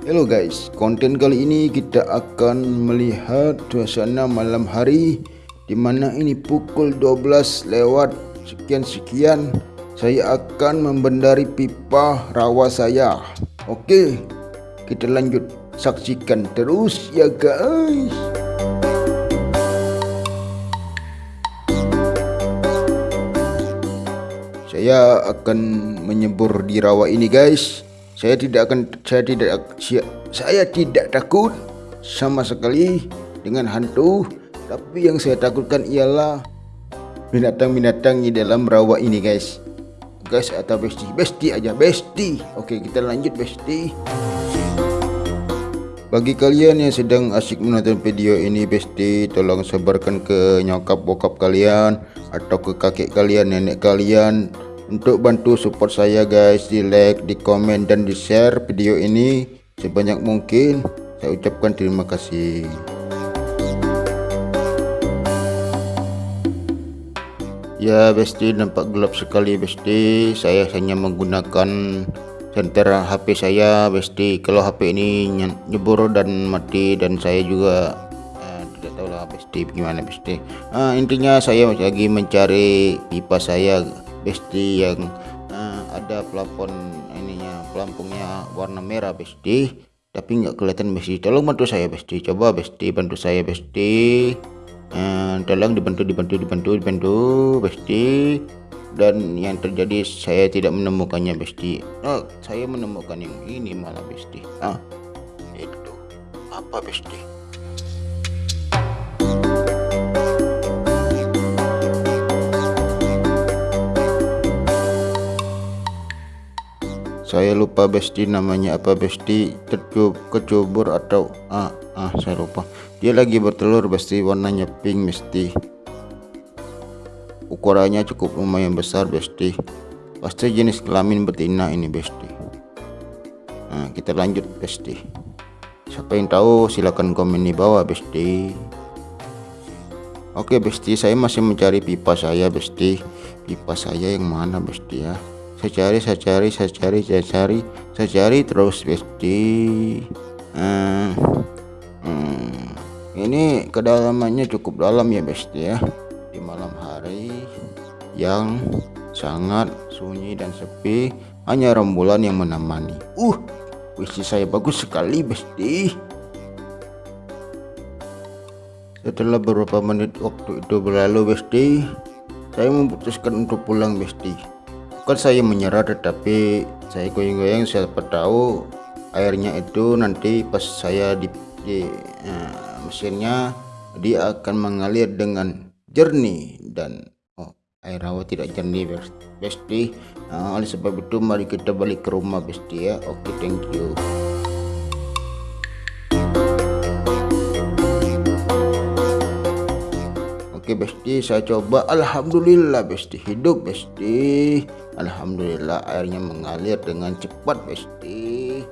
Halo guys, konten kali ini kita akan melihat suasana malam hari di mana ini pukul 12 lewat sekian-sekian saya akan membendari pipa rawa saya. Oke, kita lanjut saksikan terus ya guys. Saya akan menyebur di rawa ini guys. Saya tidak akan saya tidak saya tidak takut sama sekali dengan hantu, tapi yang saya takutkan ialah binatang-binatang di dalam rawa ini guys. Guys atau besti, besti aja besti. Oke, kita lanjut besti. Bagi kalian yang sedang asik menonton video ini besti, tolong sebarkan ke nyokap bokap kalian atau ke kakek kalian, nenek kalian untuk bantu support saya guys di like di komen dan di share video ini sebanyak mungkin saya ucapkan terima kasih. Ya besti nampak gelap sekali besti. Saya hanya menggunakan senter HP saya besti. Kalau HP ini nyebur dan mati dan saya juga eh, tidak tahu lah besti bagaimana besti. Uh, intinya saya lagi mencari pipa saya besti yang uh, ada plafon ininya pelampungnya warna merah besti. Tapi nggak kelihatan besti. Tolong bantu saya besti. Coba besti bantu saya besti. Uh, tolong dibantu dibantu dibantu dibantu besti. Dan yang terjadi saya tidak menemukannya besti. Oh, saya menemukan yang ini malah besti. Ah itu. Apa besti saya lupa besti namanya apa besti? Tercub kecubur atau ah ah saya lupa. Dia lagi bertelur besti. Warnanya pink besti. Ukurannya cukup lumayan besar besti. Pasti jenis kelamin betina ini besti. Nah kita lanjut besti. Siapa yang tahu silahkan komen di bawah besti. Oke besti saya masih mencari pipa saya besti. Pipa saya yang mana besti ya saya cari saya cari saya cari saya cari saya cari terus besti. Hmm, hmm, ini kedalamannya cukup dalam ya besti ya. Di malam hari yang sangat sunyi dan sepi hanya rembulan yang menemani. Uh visi saya bagus sekali besti. Setelah beberapa menit waktu itu berlalu besti saya memutuskan untuk pulang besti bukan saya menyerah tetapi saya goyang-goyang siapa tahu airnya itu nanti pas saya di, di uh, mesinnya dia akan mengalir dengan jernih dan oh, air hawa tidak jernih besti. Uh, oleh sebab itu mari kita balik ke rumah besti ya. Oke okay, thank you Oke besti saya coba. Alhamdulillah besti. Hidup besti. Alhamdulillah airnya mengalir dengan cepat besti.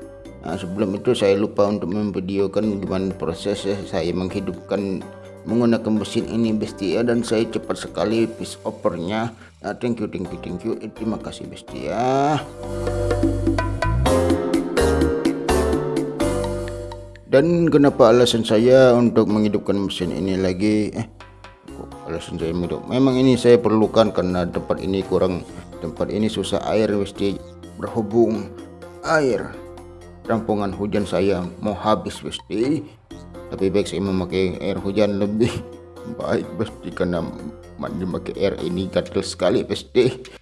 Nah, sebelum itu saya lupa untuk memvideokan gimana proses saya menghidupkan menggunakan mesin ini besti ya. Dan saya cepat sekali piece opernya. Nah, thank you thank you thank you. Eh, terima kasih besti ya. Dan kenapa alasan saya untuk menghidupkan mesin ini lagi? Eh alasan saya hidup memang ini saya perlukan karena tempat ini kurang. Tempat ini susah air mesti berhubung air. Rampungan hujan saya mau habis mesti. Tapi baik saya memakai air hujan lebih baik pasti karena mandi pakai air ini gatal sekali pasti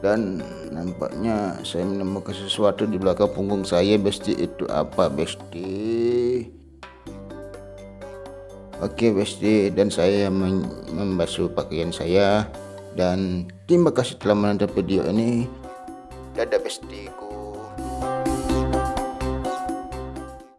dan nampaknya saya menemukan sesuatu di belakang punggung saya besti itu apa besti Oke besti dan saya membasuh pakaian saya. Dan terima kasih telah menonton video ini. Dadah bestiku